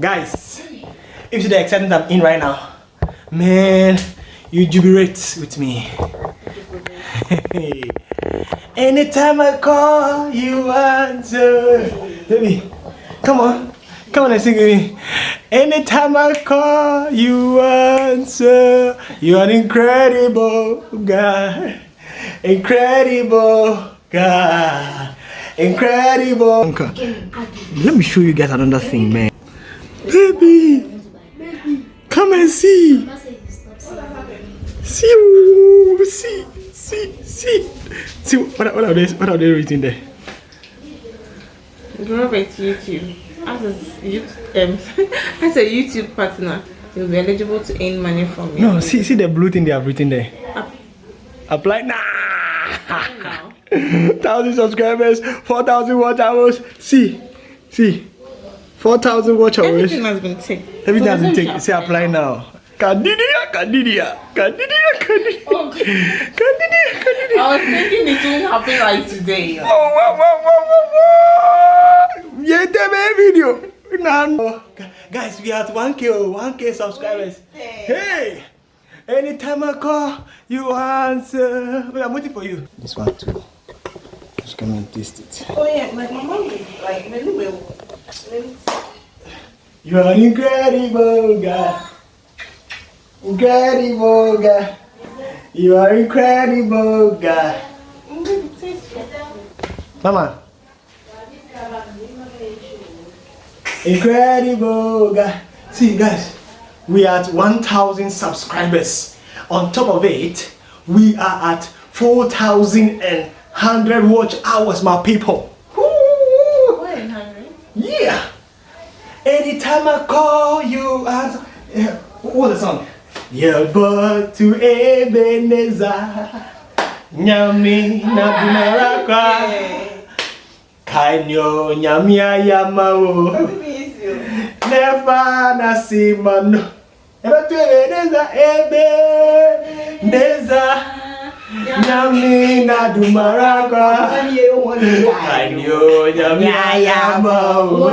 Guys, if you the excitement I'm in right now, man, you jubilate with me. Anytime I call, you answer. Baby, come on. Come on and sing with me. Anytime I call, you answer. You are an incredible guy Incredible guy Incredible. Let me show you guys another thing, man. See, see, see, see. See, what, are- what are they, what are they written there? Robert YouTube. As a YouTube, um, as a YouTube partner, you'll be eligible to earn money from me. No, see, see the blue thing they have written there. Up- Apply now. now. thousand subscribers, four thousand watch hours. See, see, four thousand watch hours. Everything has been taken. Everything So has been taken. Say apply now. Candidia, Candidia, Candidia, Candidia, Oh. Candidia, Candidia. I was thinking it won't happen like today. Oh, wow, wow, wow, wow, wow. The video. Now, guys, we are at 1k, oh, 1k subscribers. Hey, anytime I call, you answer. Wait, I'm waiting for you. This one too. Just come and taste it. Oh yeah, like my mom, like my little. You are an incredible guy. Incredible guy. You are incredible guy. Mama. Incredible guy. See, guys, we are at 1,000 subscribers. On top of it, we are at 4,100 watch hours, my people. Yeah. Anytime I call you, answer. Yeah. What's the song? Yabo tu Ebeneza Nyami na Bunaraka Kanyo Nyamia Yamao. Nefa na Simano Yabo tu Ebeneza Ebeneza Nyami na Dumaraka Kanyo Nyamia Yamao.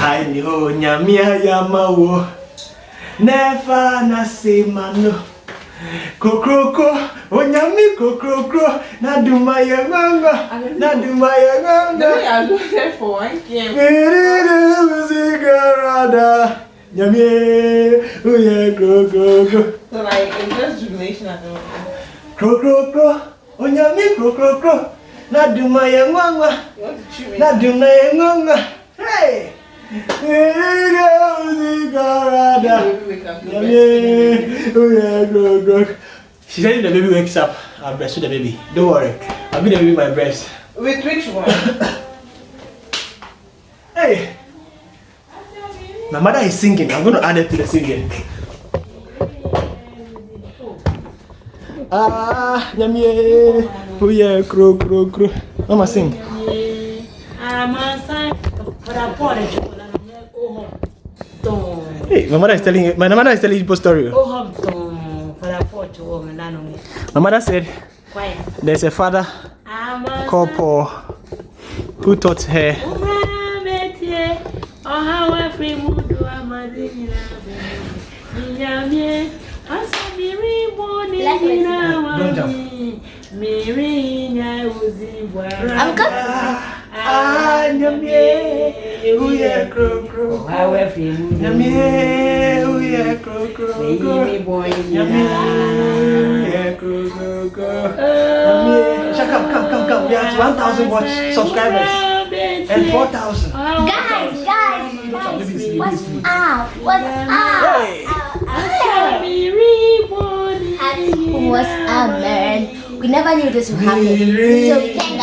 Kanyo Nyami ayamawo, never na simano. Kokroko, onyami kokroko, na duma ya nganga, na duma ya nganga. way I go there for one game. Miriri musikarada, nyami, uye kokroko. So like it's just jubilation at the moment. Kokroko, onyami kokroko, na duma ya nganga, me? na duma ya nganga. Hey! Miriri musikarada. Maybe we can do Yummy. best. Yeah, go, go. She said if the baby wakes up, I'll breastfeed the baby. Don't worry. I'll give the baby my breast. With which one? Hey! My mother is singing. I'm going to add it to the singing. Ah, yummy. Oh yeah, crow, crow, crow. Mama sing. Hey, my mother is telling you, my mother is telling you a story. My mother said, There's a father called Paul who taught her. I'm cut. Oha wa free mudu amadi nyina. Nyamie. Asa miri bo ni nyina wa. Don't jump. Miri nya uzi bwa. I'm yummy. Yeah, crow, crow. Oha wa free mudu. Yummy, oh yeah, crow, crow, Meyi crow. mi boy Yummy, nyina. yeah, crow, crow, crow. Yummy. Shut up, come, come, come. We are at 1,000 watch subscribers and 4,000. Guys, guys, guys, what's up? What's up? Hey. never knew this would happen. So we can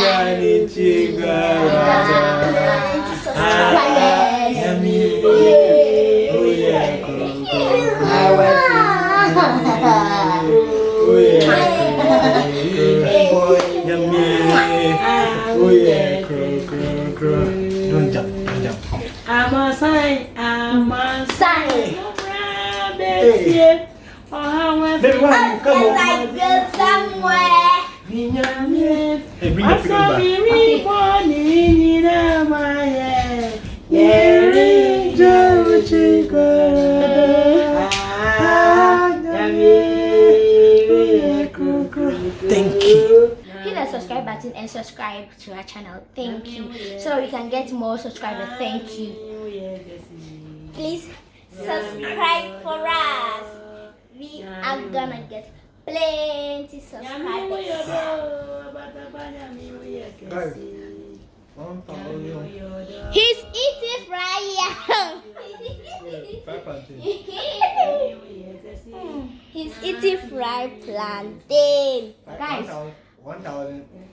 Don't jump, don't jump. I'm a I'm a. Baby, one, come on. Somewhere. Thank you. Hit the subscribe button and subscribe to our channel. Thank you. So we can get more subscribers. Thank you. Please subscribe for us. We are gonna get plenty subscribers. He's eating fry. He's eating fried plantain. Guys, One thousand. One thousand